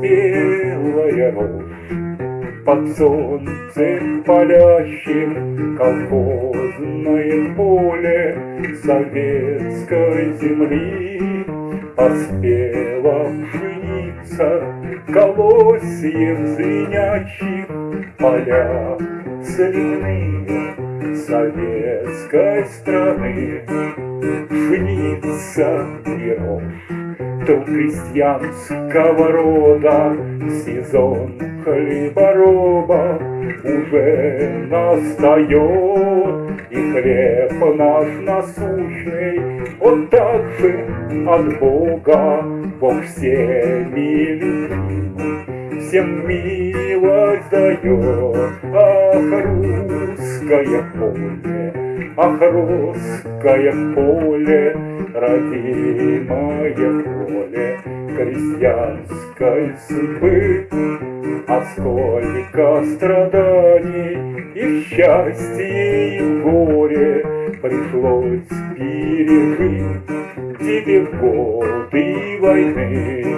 Спелая рожь под солнцем палящим Колхозное поле советской земли. Поспела пшеница колосьев звенящих Поля соляные советской страны. Пшеница и рожь то крестьянского рода сезон хлебороба уже настает, и хлеб наш насущный, он также от Бога, Бог всеми любимый, всем милость дает, ах, русское поле, ах, русское поле, родимое поле крестьянской судьбы. А сколько страданий и счастья и горе пришлось пережить тебе в годы войны.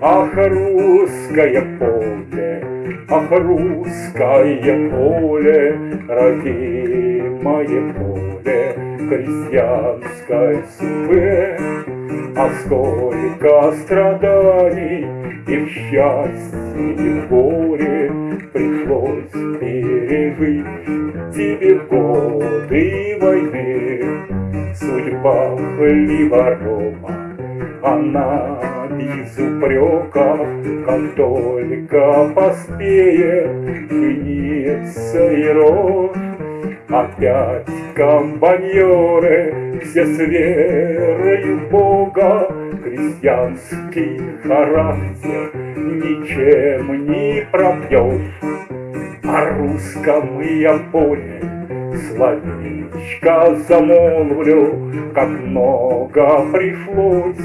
Ах, русское поле, ах, русское поле, родимое поле крестьянской судьбы. А сколько страданий и в счастье, и в горе Пришлось пережить тебе годы войны. Судьба хлеборома, она без упреков, Как только поспеет пшеница и рожь, Опять комбайнеры, все с верою в Бога, Крестьянский характер ничем не пропьешь. О русском я поле словечко замолвлю, Как много пришлось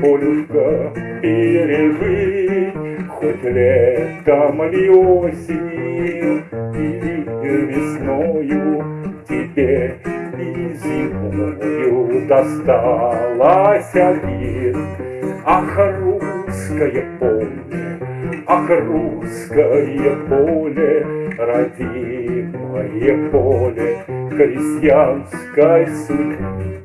полюшка пережить, Хоть летом или осенью, весною, Теперь и зимою досталась обид. Ах, русское поле, ах, русское поле, Родимое поле крестьянской судьбы.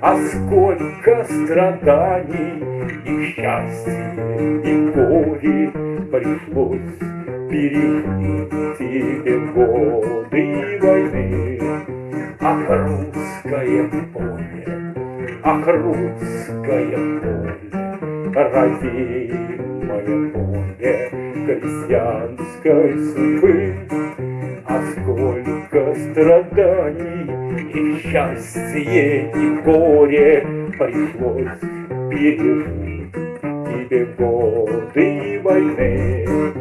А сколько страданий и счастья, и горе Пришлось тебе годы войны. Ах, русское поле, ах, русское поле, Родимое поле крестьянской судьбы. А сколько страданий и счастье, и горе Пришлось пережить тебе годы войны.